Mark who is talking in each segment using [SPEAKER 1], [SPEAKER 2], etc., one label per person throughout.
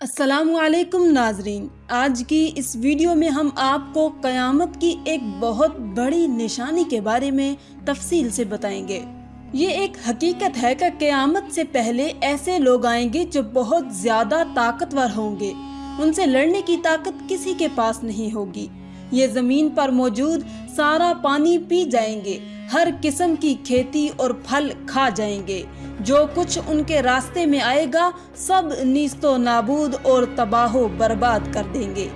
[SPEAKER 1] السلام علیکم ناظرین۔ آج کی اس ویڈیو میں ہم آپ کو قیامت کی ایک بہت بڑی نشانی کے بارے میں تفصیل سے بتائیں گے۔ یہ ایک حقیقت ہے کہ قیامت سے پہلے ایسے لوگ آئیں گے جو بہت زیادہ طاقتور ہوں گے۔ ان سے لڑنے کی طاقت کسی کے پاس نہیں ہوگی۔ یہ زمین پر موجود سارا پانی پی جائیں گے۔ ہر قسم کی کھیتی اور پھل کھا جائیں گے۔ جو کچھ ان کے راستے میں آئے گا، سب نیست و نابود اور تباہ و برباد کر دیں گے۔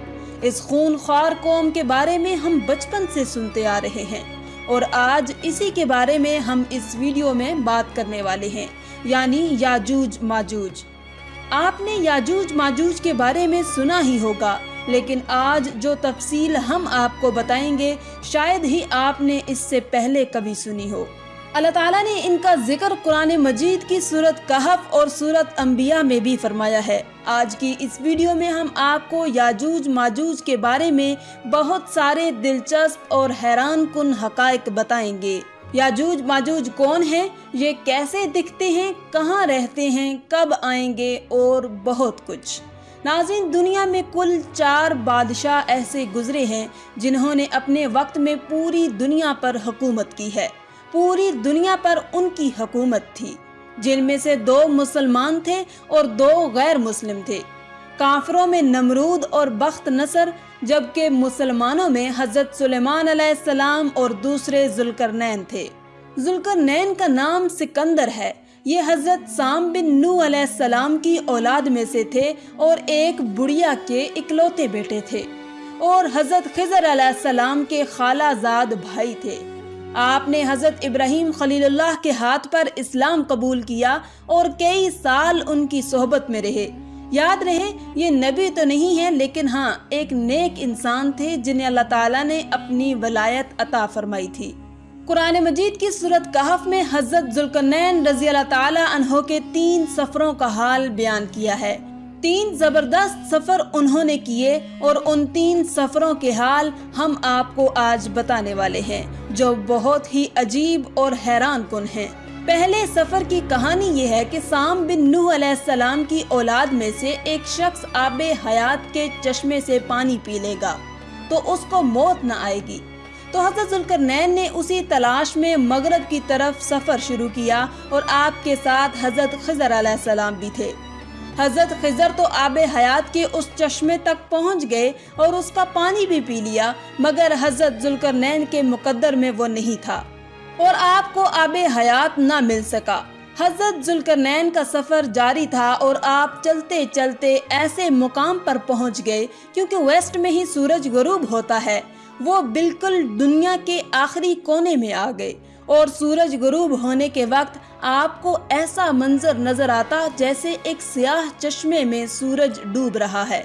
[SPEAKER 1] اس خون خوار قوم کے بارے میں ہم بچپن سے سنتے آ رہے ہیں۔ اور آج اسی کے بارے میں ہم اس ویڈیو میں بات کرنے والے ہیں یعنی یاجوج ماجوج۔ آپ نے یاجوج ماجوج کے بارے میں سنا ہی ہوگا، لیکن آج جو تفصیل ہم آپ کو بتائیں گے، شاید ہی آپ نے اس سے پہلے کبھی سنی ہو۔ اللہ تعالیٰ نے ان کا ذکر قرآن مجید کی صورت کہف اور صورت انبیاء میں بھی فرمایا ہے۔ آج کی اس ویڈیو میں ہم آپ کو یاجوج ماجوج کے بارے میں بہت سارے دلچسپ اور حیران کن حقائق بتائیں گے۔ یاجوج ماجوج کون ہیں؟ یہ کیسے دکھتے ہیں؟ کہاں رہتے ہیں؟ کب آئیں گے؟ اور بہت کچھ۔ ناظرین، دنیا میں کل چار بادشاہ ایسے گزرے ہیں جنہوں نے اپنے وقت میں پوری دنیا پر حکومت کی ہے۔ پوری دنیا پر ان کی حکومت تھی، جن میں سے دو مسلمان تھے اور دو غیر مسلم تھے۔ کافروں میں نمرود اور بخت نصر، جبکہ مسلمانوں میں حضرت سلیمان علیہ السلام اور دوسرے ذلکرنین تھے۔ ذلکرنین کا نام سکندر ہے۔ یہ حضرت سام بن نو علیہ السلام کی اولاد میں سے تھے اور ایک بڑیا کے اکلوتے بیٹے تھے۔ اور حضرت خضر علیہ السلام کے خالہ زاد بھائی تھے۔ آپ نے حضرت ابراہیم خلیل اللہ کے ہاتھ پر اسلام قبول کیا اور کئی سال ان کی صحبت میں رہے۔ یاد رہے، یہ نبی تو نہیں ہے لیکن ہاں ایک نیک انسان تھے جنہیں اللہ تعالیٰ نے اپنی ولایت عطا فرمائی تھی۔ قرآن مجید کی صورت کہف میں حضرت ذلقنین رضی اللہ تعالی عنہ کے تین سفروں کا حال بیان کیا ہے۔ تین زبردست سفر انہوں نے کیے اور ان تین سفروں کے حال ہم آپ کو آج بتانے والے ہیں۔ جو بہت ہی عجیب اور حیران کن ہیں۔ پہلے سفر کی کہانی یہ ہے کہ سام بن نوح علیہ السلام کی اولاد میں سے ایک شخص آب حیات کے چشمے سے پانی پی لے گا، تو اس کو موت نہ آئے گی۔ تو حضرت ذلکرنین نے اسی تلاش میں مغرب کی طرف سفر شروع کیا اور آپ کے ساتھ حضرت خضر علیہ السلام بھی تھے۔ حضرت خضر تو آب حیات کے اس چشمے تک پہنچ گئے اور اس کا پانی بھی پی لیا، مگر حضرت ذلکرنین کے مقدر میں وہ نہیں تھا۔ اور آپ کو آب حیات نہ مل سکا۔ حضرت ذلکرنین کا سفر جاری تھا اور آپ چلتے چلتے ایسے مقام پر پہنچ گئے کیونکہ ویسٹ میں ہی سورج غروب ہوتا ہے۔ وہ بالکل دنیا کے آخری کونے میں آ گئے۔ اور سورج غروب ہونے کے وقت آپ کو ایسا منظر نظر آتا جیسے ایک سیاہ چشمے میں سورج ڈوب رہا ہے۔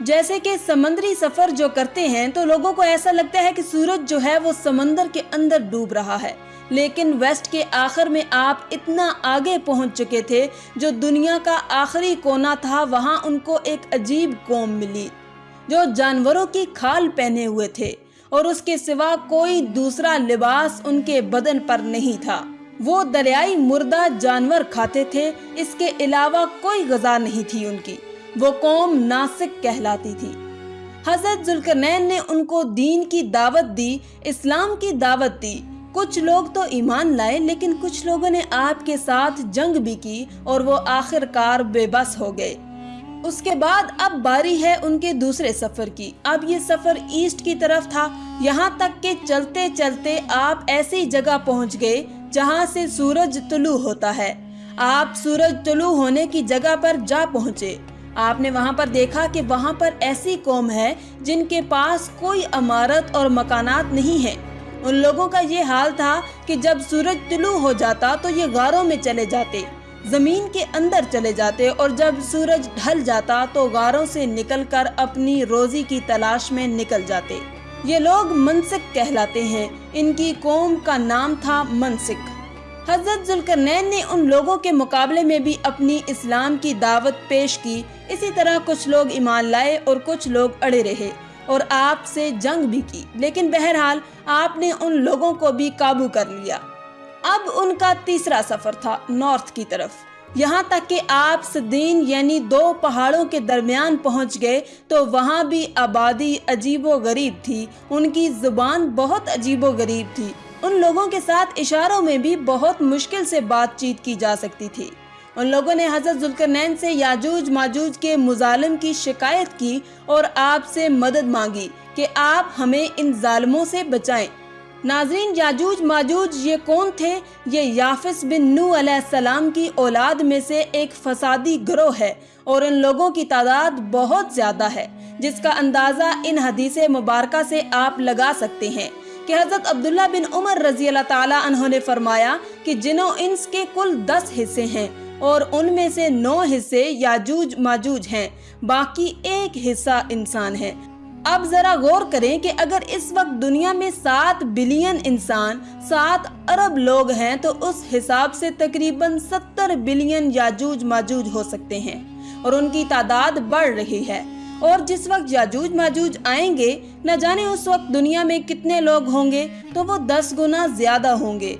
[SPEAKER 1] جیسے کہ سمندری سفر جو کرتے ہیں تو لوگوں کو ایسا لگتا ہے کہ سورج جو ہے وہ سمندر کے اندر ڈوب رہا ہے۔ لیکن ویسٹ کے آخر میں آپ اتنا آگے پہنچ چکے تھے جو دنیا کا آخری کونا تھا، وہاں ان کو ایک عجیب قوم ملی جو جانوروں کی کھال پہنے ہوئے تھے۔ اور اس کے سوا کوئی دوسرا لباس ان کے بدن پر نہیں تھا۔ وہ دریائی مردہ جانور کھاتے تھے، اس کے علاوہ کوئی غذا نہیں تھی ان کی۔ وہ قوم ناسک کہلاتی تھی۔ حضرت ذلکرنین نے ان کو دین کی دعوت دی، اسلام کی دعوت دی۔ کچھ لوگ تو ایمان لائے، لیکن کچھ لوگوں نے آپ کے ساتھ جنگ بھی کی اور وہ آخر کار بے بس ہو گئے۔ اس کے بعد اب باری ہے ان کے دوسرے سفر کی۔ اب یہ سفر ایسٹ کی طرف تھا۔ یہاں تک کہ چلتے چلتے آپ ایسی جگہ پہنچ گئے جہاں سے سورج طلوع ہوتا ہے۔ آپ سورج طلوع ہونے کی جگہ پر جا پہنچے۔ آپ نے وہاں پر دیکھا کہ وہاں پر ایسی قوم ہے جن کے پاس کوئی عمارت اور مکانات نہیں ہیں۔ ان لوگوں کا یہ حال تھا کہ جب سورج طلوع ہو جاتا تو یہ غاروں میں چلے جاتے۔ زمین کے اندر چلے جاتے اور جب سورج ڈھل جاتا تو غاروں سے نکل کر اپنی روزی کی تلاش میں نکل جاتے۔ یہ لوگ منسک کہلاتے ہیں۔ ان کی قوم کا نام تھا منسک۔ حضرت ذلکرنین نے ان لوگوں کے مقابلے میں بھی اپنی اسلام کی دعوت پیش کی۔ اسی طرح کچھ لوگ ایمان لائے اور کچھ لوگ اڑے رہے اور آپ سے جنگ بھی کی۔ لیکن بہرحال آپ نے ان لوگوں کو بھی قابو کر لیا۔ اب ان کا تیسرا سفر تھا نارتھ کی طرف۔ یہاں تک کہ آپ صدین یعنی دو پہاڑوں کے درمیان پہنچ گئے تو وہاں بھی آبادی عجیب و غریب تھی۔ ان کی زبان بہت عجیب و غریب تھی۔ ان لوگوں کے ساتھ اشاروں میں بھی بہت مشکل سے بات چیت کی جا سکتی تھی۔ ان لوگوں نے حضرت ذلکرنین سے یاجوج ماجوج کے مظالم کی شکایت کی اور آپ سے مدد مانگی کہ آپ ہمیں ان ظالموں سے بچائیں۔ ناظرین یاجوج ماجوج، یہ کون تھے؟ یہ یافس بن نو علیہ السلام کی اولاد میں سے ایک فسادی گروہ ہے اور ان لوگوں کی تعداد بہت زیادہ ہے، جس کا اندازہ ان حدیث مبارکہ سے آپ لگا سکتے ہیں کہ حضرت عبداللہ بن عمر رضی اللہ تعالیٰ عنہ نے فرمایا کہ جنوں انس کے کل دس حصے ہیں اور ان میں سے نو حصے یاجوج ماجوج ہیں، باقی ایک حصہ انسان ہے اب ذرا غور کریں کہ اگر اس وقت دنیا میں سات بلین انسان، سات ارب لوگ ہیں، تو اس حساب سے تقریباً ستر بلین یاجوج ماجوج ہو سکتے ہیں اور ان کی تعداد بڑھ رہی ہے۔ اور جس وقت یاجوج ماجوج آئیں گے، نہ جانے اس وقت دنیا میں کتنے لوگ ہوں گے، تو وہ دس گنا زیادہ ہوں گے۔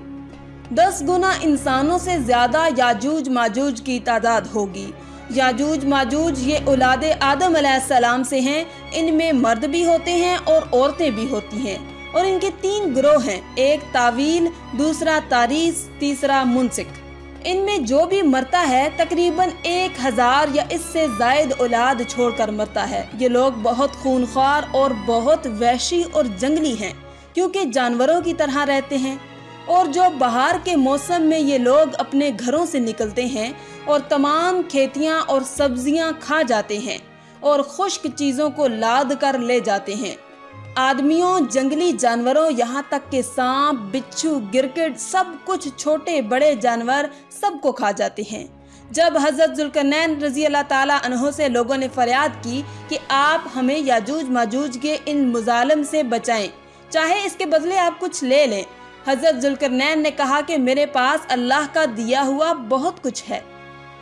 [SPEAKER 1] دس گنا انسانوں سے زیادہ یاجوج ماجوج کی تعداد ہوگی۔ یاجوج ماجوج یہ اولاد آدم علیہ السلام سے ہیں۔ ان میں مرد بھی ہوتے ہیں اور عورتیں بھی ہوتی ہیں۔ اور ان کے تین گروہ ہیں۔ ایک تاویل دوسرا تاریس، تیسرا منسک۔ ان میں جو بھی مرتا ہے، تقریباً ایک ہزار یا اس سے زائد اولاد چھوڑ کر مرتا ہے۔ یہ لوگ بہت خونخوار اور بہت وحشی اور جنگلی ہیں۔ کیونکہ جانوروں کی طرح رہتے ہیں۔ اور جو بہار کے موسم میں یہ لوگ اپنے گھروں سے نکلتے ہیں اور تمام کھیتیاں اور سبزیاں کھا جاتے ہیں اور خشک چیزوں کو لاد کر لے جاتے ہیں۔ آدمیوں، جنگلی جانوروں، یہاں تک کہ سانپ، بچھو، گرکٹ، سب کچھ چھوٹے بڑے جانور سب کو کھا جاتے ہیں۔ جب حضرت ذلکنین رضی اللہ تعالیٰ عنہ سے لوگوں نے فریاد کی کہ آپ ہمیں یاجوج ماجوج کے ان مظالم سے بچائیں، چاہے اس کے بدلے آپ کچھ لے لیں حضرت ذلکرنین نے کہا کہ میرے پاس اللہ کا دیا ہوا بہت کچھ ہے۔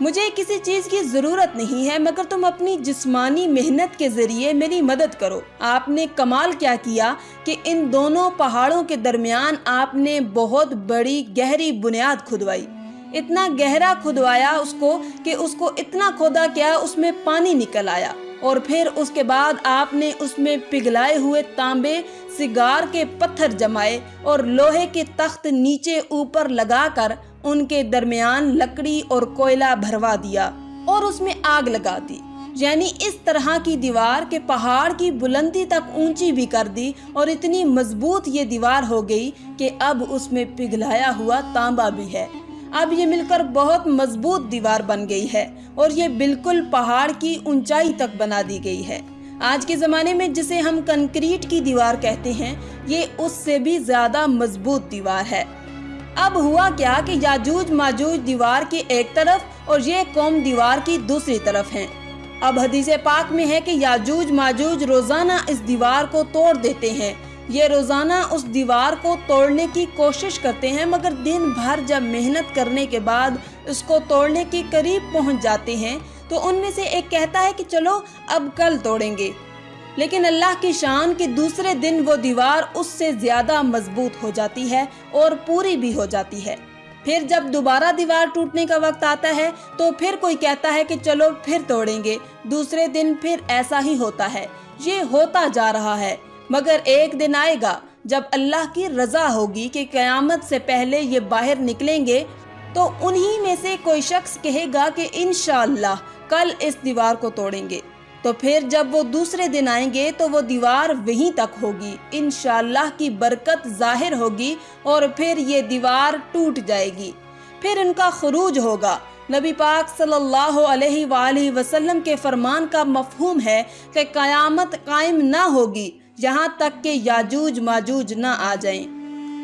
[SPEAKER 1] مجھے کسی چیز کی ضرورت نہیں ہے، مگر تم اپنی جسمانی محنت کے ذریعے میری مدد کرو۔ آپ نے کمال کیا کیا کہ ان دونوں پہاڑوں کے درمیان آپ نے بہت بڑی گہری بنیاد کھدوائی۔ اتنا گہرا کھدوایا اس کو کہ اس کو اتنا کھودا کیا اس میں پانی نکل آیا۔ اور پھر اس کے بعد آپ نے اس میں پگھلائے ہوئے تانبے، سگار کے پتھر جمائے اور لوہے کے تخت نیچے اوپر لگا کر ان کے درمیان لکڑی اور کوئلہ بھروا دیا اور اس میں آگ لگا دی۔ یعنی اس طرح کی دیوار کے پہاڑ کی بلندی تک اونچی بھی کر دی اور اتنی مضبوط یہ دیوار ہو گئی کہ اب اس میں پگھلایا ہوا تانبا بھی ہے۔ اب یہ مل کر بہت مضبوط دیوار بن گئی ہے اور یہ بالکل پہاڑ کی اونچائی تک بنا دی گئی ہے۔ آج کے زمانے میں جسے ہم کنکریٹ کی دیوار کہتے ہیں، یہ اس سے بھی زیادہ مضبوط دیوار ہے۔ اب ہوا کیا کہ یاجوج ماجوج دیوار کی ایک طرف اور یہ قوم دیوار کی دوسری طرف ہیں۔ اب حدیث پاک میں ہے کہ یاجوج ماجوج روزانہ اس دیوار کو توڑ دیتے ہیں۔ یہ روزانہ اس دیوار کو توڑنے کی کوشش کرتے ہیں، مگر دن بھر جب محنت کرنے کے بعد اس کو توڑنے کے قریب پہنچ جاتے ہیں، تو ان میں سے ایک کہتا ہے کہ چلو، اب کل توڑیں گے۔ لیکن اللہ کی شان کے دوسرے دن وہ دیوار اس سے زیادہ مضبوط ہو جاتی ہے اور پوری بھی ہو جاتی ہے۔ پھر جب دوبارہ دیوار ٹوٹنے کا وقت آتا ہے، تو پھر کوئی کہتا ہے کہ چلو، پھر توڑیں گے۔ دوسرے دن پھر ایسا ہی ہوتا ہے۔ یہ ہوتا جا رہا ہے۔ مگر ایک دن آئے گا جب اللہ کی رضا ہوگی کہ قیامت سے پہلے یہ باہر نکلیں گے، تو انہی میں سے کوئی شخص کہے گا کہ انشاءاللہ کل اس دیوار کو توڑیں گے۔ تو پھر جب وہ دوسرے دن آئیں گے، تو وہ دیوار وہیں تک ہوگی۔ انشاءاللہ کی برکت ظاہر ہوگی اور پھر یہ دیوار ٹوٹ جائے گی۔ پھر ان کا خروج ہوگا۔ نبی پاک صلی اللہ علیہ وآلہ وسلم کے فرمان کا مفہوم ہے کہ قیامت قائم نہ ہوگی۔ یہاں تک کہ یاجوج ماجوج نہ آ جائیں۔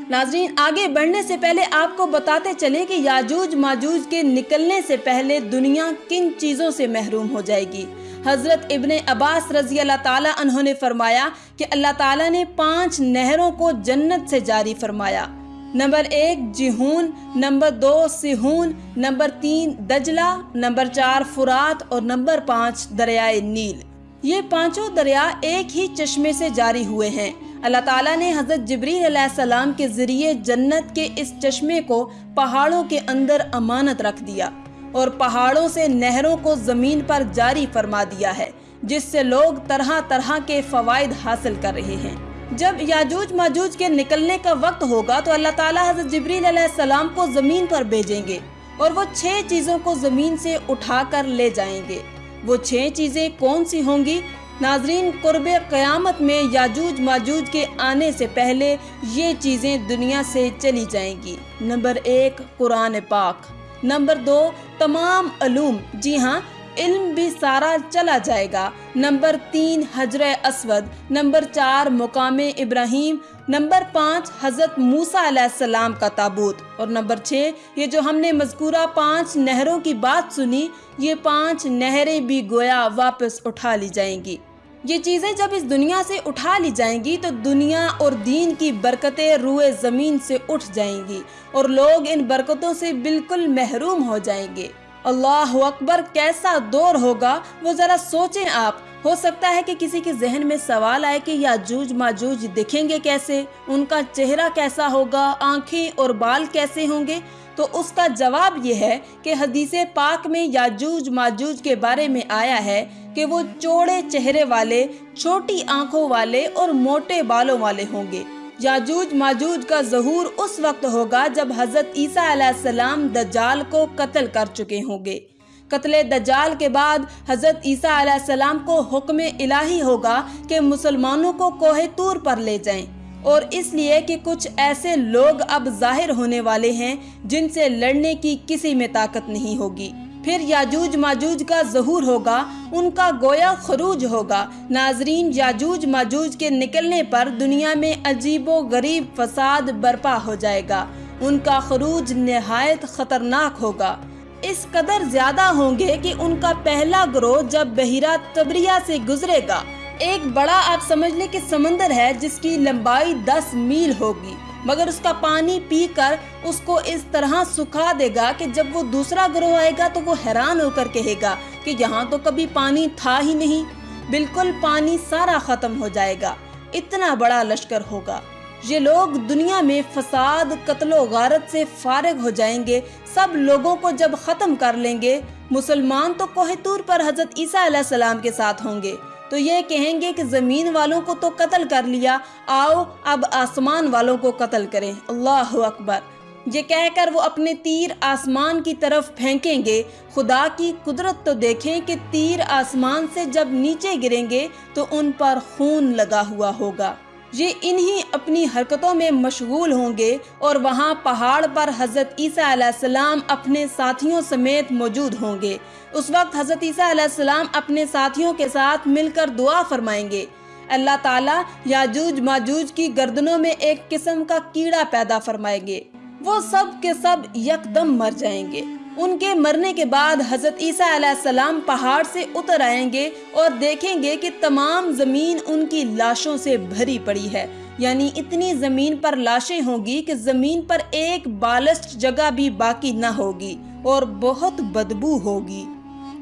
[SPEAKER 1] ناظرین، آگے بڑھنے سے پہلے آپ کو بتاتے چلیں کہ یاجوج ماجوج کے نکلنے سے پہلے دنیا کن چیزوں سے محروم ہو جائے گی؟ حضرت ابن عباس رضی اللہ تعالیٰ عنہ نے فرمایا کہ اللہ تعالیٰ نے پانچ نہروں کو جنت سے جاری فرمایا۔ نمبر ایک، جہون، نمبر دو، سہون، نمبر تین، دجلہ، نمبر چار، فرات، اور نمبر پانچ، دریائے نیل۔ یہ پانچوں دریا ایک ہی چشمے سے جاری ہوئے ہیں۔ اللہ تعالیٰ نے حضرت جبریل علیہ السلام کے ذریعے جنت کے اس چشمے کو پہاڑوں کے اندر امانت رکھ دیا اور پہاڑوں سے نہروں کو زمین پر جاری فرما دیا ہے، جس سے لوگ طرح طرح کے فوائد حاصل کر رہے ہیں۔ جب یاجوج ماجوج کے نکلنے کا وقت ہوگا تو اللہ تعالیٰ حضرت جبریل علیہ السلام کو زمین پر بھیجیں گے اور وہ چھ چیزوں کو زمین سے اٹھا کر لے جائیں گے۔ وہ چھ چیزیں کون سی ہوں گی؟ ناظرین، قرب قیامت میں یاجوج ماجوج کے آنے سے پہلے یہ چیزیں دنیا سے چلی جائیں گی۔ نمبر ایک، قرآن پاک۔ نمبر دو، تمام علوم۔ جی ہاں علم بھی سارا چلا جائے گا۔ نمبر تین، حجر اسود۔ نمبر چار، مقام ابراہیم۔ نمبر پانچ، حضرت موسیٰ علیہ السلام کا تابوت۔ اور نمبر چھ، یہ جو ہم نے مذکورہ پانچ نہروں کی بات سنی، یہ پانچ نہریں بھی گویا واپس اٹھا لی جائیں گی۔ یہ چیزیں جب اس دنیا سے اٹھا لی جائیں گی، تو دنیا اور دین کی برکتیں روئے زمین سے اٹھ جائیں گی اور لوگ ان برکتوں سے بالکل محروم ہو جائیں گے۔ اللہ اکبر کیسا دور ہوگا؟ وہ ذرا سوچیں آپ۔ ہو سکتا ہے کہ کسی کے ذہن میں سوال آئے کہ یاجوج ماجوج دکھیں گے کیسے؟ ان کا چہرہ کیسا ہوگا؟ آنکھیں اور بال کیسے ہوں گے؟ تو اس کا جواب یہ ہے کہ حدیث پاک میں یاجوج ماجوج کے بارے میں آیا ہے کہ وہ چوڑے چہرے والے، چھوٹی آنکھوں والے اور موٹے بالوں والے ہوں گے۔ یاجوج ماجوج کا ظہور اس وقت ہوگا جب حضرت عیسیٰ علیہ السلام دجال کو قتل کر چکے ہوں گے۔ قتل دجال کے بعد حضرت عیسیٰ علیہ السلام کو حکم الہی ہوگا کہ مسلمانوں کو کوہ تور پر لے جائیں۔ اور اس لیے کہ کچھ ایسے لوگ اب ظاہر ہونے والے ہیں جن سے لڑنے کی کسی میں طاقت نہیں ہوگی۔ پھر یاجوج ماجوج کا ظہور ہوگا، ان کا گویا خروج ہوگا۔ ناظرین، یاجوج ماجوج کے نکلنے پر دنیا میں عجیب و غریب فساد برپا ہو جائے گا۔ ان کا خروج نہایت خطرناک ہوگا۔ اس قدر زیادہ ہوں گے کہ ان کا پہلا گروہ جب بحیرہ تبریہ سے گزرے گا۔ ایک بڑا آپ سمجھ لیں کہ سمندر ہے جس کی لمبائی دس میل ہوگی۔ مگر اس کا پانی پی کر اس کو اس طرح سکھا دے گا کہ جب وہ دوسرا گروہ آئے گا تو وہ حیران ہو کر کہے گا کہ یہاں تو کبھی پانی تھا ہی نہیں۔ بالکل پانی سارا ختم ہو جائے گا۔ اتنا بڑا لشکر ہوگا۔ یہ لوگ دنیا میں فساد، قتل و غارت سے فارغ ہو جائیں گے۔ سب لوگوں کو جب ختم کر لیں گے، مسلمان تو کوہ تور پر حضرت عیسیٰ علیہ السلام کے ساتھ ہوں گے۔ تو یہ کہیں گے کہ زمین والوں کو تو قتل کر لیا۔ آؤ اب آسمان والوں کو قتل کریں۔ اللہ اکبر۔ یہ کہہ کر وہ اپنے تیر آسمان کی طرف پھینکیں گے۔ خدا کی قدرت تو دیکھیں کہ تیر آسمان سے جب نیچے گریں گے تو ان پر خون لگا ہوا ہوگا۔ یہ انہی اپنی حرکتوں میں مشغول ہوں گے اور وہاں پہاڑ پر حضرت عیسیٰ علیہ السلام اپنے ساتھیوں سمیت موجود ہوں گے۔ اس وقت حضرت عیسیٰ علیہ السلام اپنے ساتھیوں کے ساتھ مل کر دعا فرمائیں گے۔ اللہ تعالیٰ یاجوج ماجوج کی گردنوں میں ایک قسم کا کیڑا پیدا فرمائیں گے۔ وہ سب کے سب یکدم مر جائیں گے۔ ان کے مرنے کے بعد حضرت عیسیٰ علیہ السلام پہاڑ سے اتر آئیں گے اور دیکھیں گے کہ تمام زمین ان کی لاشوں سے بھری پڑی ہے۔ یعنی اتنی زمین پر لاشیں ہوگی کہ زمین پر ایک بالسٹ جگہ بھی باقی نہ ہوگی اور بہت بدبو ہوگی۔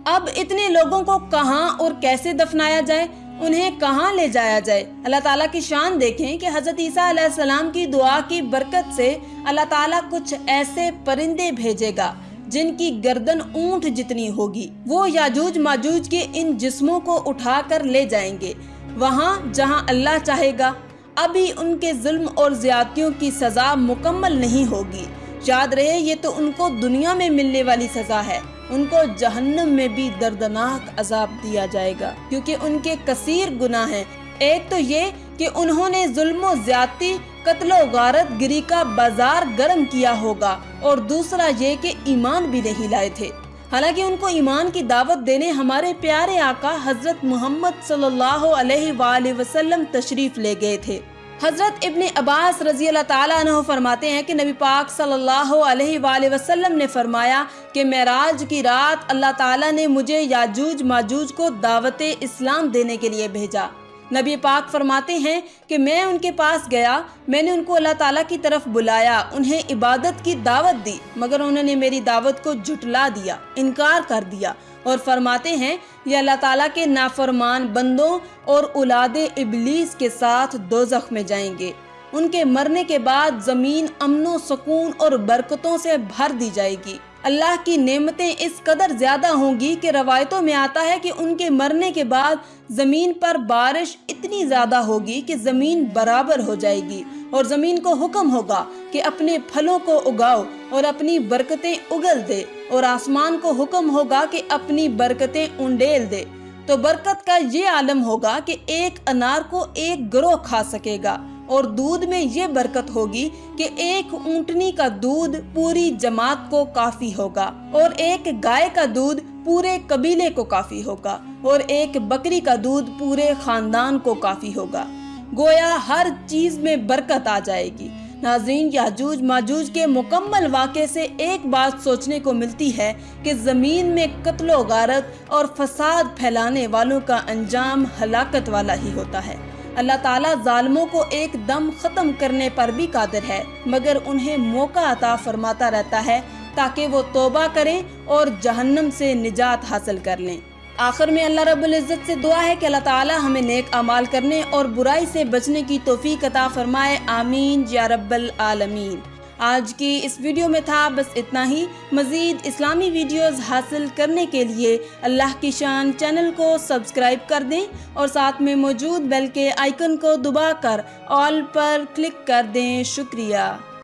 [SPEAKER 1] اب اتنے لوگوں کو کہاں اور کیسے دفنایا جائے؟ انہیں کہاں لے جایا جائے؟ اللہ تعالیٰ کی شان دیکھیں کہ حضرت عیسیٰ علیہ السلام کی دعا کی برکت سے اللہ تعالیٰ کچھ ایسے پرندے بھیجے گا۔ جن کی گردن اونٹ جتنی ہوگی، وہ یاجوج ماجوج کے ان جسموں کو اٹھا کر لے جائیں گے۔ وہاں جہاں اللہ چاہے گا، ابھی ان کے ظلم اور زیادتیوں کی سزا مکمل نہیں ہوگی۔ یاد رہے، یہ تو ان کو دنیا میں ملنے والی سزا ہے۔ ان کو جہنم میں بھی دردناک عذاب دیا جائے گا، کیونکہ ان کے کثیر گناہ ہیں۔ ایک تو یہ کہ انہوں نے ظلم و زیادتی قتل و غارت گری کا بازار گرم کیا ہوگا اور دوسرا یہ کہ ایمان بھی نہیں لائے تھے۔ حالانکہ ان کو ایمان کی دعوت دینے ہمارے پیارے آقا حضرت محمد صلی اللہ علیہ وآلہ وسلم تشریف لے گئے تھے۔ حضرت ابن عباس رضی اللہ تعالیٰ عنہ فرماتے ہیں کہ نبی پاک صلی اللہ علیہ وآلہ وسلم نے فرمایا کہ معراج کی رات اللہ تعالیٰ نے مجھے یاجوج ماجوج کو دعوت اسلام دینے کے لیے بھیجا۔ نبی پاک فرماتے ہیں کہ میں ان کے پاس گیا، میں نے ان کو اللہ تعالیٰ کی طرف بلایا، انہیں عبادت کی دعوت دی، مگر انہوں نے میری دعوت کو جھٹلا دیا، انکار کر دیا اور فرماتے ہیں، یہ اللہ تعالیٰ کے نافرمان بندوں اور اولاد ابلیس کے ساتھ دوزخ میں جائیں گے۔ ان کے مرنے کے بعد زمین امن و سکون اور برکتوں سے بھر دی جائے گی۔ اللہ کی نعمتیں اس قدر زیادہ ہوں گی کہ روایتوں میں آتا ہے کہ ان کے مرنے کے بعد زمین پر بارش اتنی زیادہ ہوگی کہ زمین برابر ہو جائے گی اور زمین کو حکم ہوگا کہ اپنے پھلوں کو اگاؤ اور اپنی برکتیں اگل دے اور آسمان کو حکم ہوگا کہ اپنی برکتیں انڈیل دے۔ تو برکت کا یہ عالم ہوگا کہ ایک انار کو ایک گروہ کھا سکے گا۔ اور دودھ میں یہ برکت ہوگی کہ ایک اونٹنی کا دودھ پوری جماعت کو کافی ہوگا اور ایک گائے کا دودھ پورے قبیلے کو کافی ہوگا اور ایک بکری کا دودھ پورے خاندان کو کافی ہوگا۔ گویا ہر چیز میں برکت آ جائے گی۔ ناظرین، یاجوج، ماجوج کے مکمل واقعے سے ایک بات سوچنے کو ملتی ہے کہ زمین میں قتل و غارت اور فساد پھیلانے والوں کا انجام ہلاکت والا ہی ہوتا ہے۔ اللہ تعالیٰ ظالموں کو ایک دم ختم کرنے پر بھی قادر ہے، مگر انہیں موقع عطا فرماتا رہتا ہے تاکہ وہ توبہ کریں اور جہنم سے نجات حاصل کر لیں۔ آخر میں اللہ رب العزت سے دعا ہے کہ اللہ تعالیٰ ہمیں نیک اعمال کرنے اور برائی سے بچنے کی توفیق عطا فرمائے۔ آمین۔ یا رب العالمین۔ آج کی اس ویڈیو میں تھا بس اتنا ہی۔ مزید اسلامی ویڈیوز حاصل کرنے کے لیے اللہ کی شان چینل کو سبسکرائب کر دیں اور ساتھ میں موجود بیل کے آئیکن کو دبا کر آل پر کلک کر دیں۔ شکریہ۔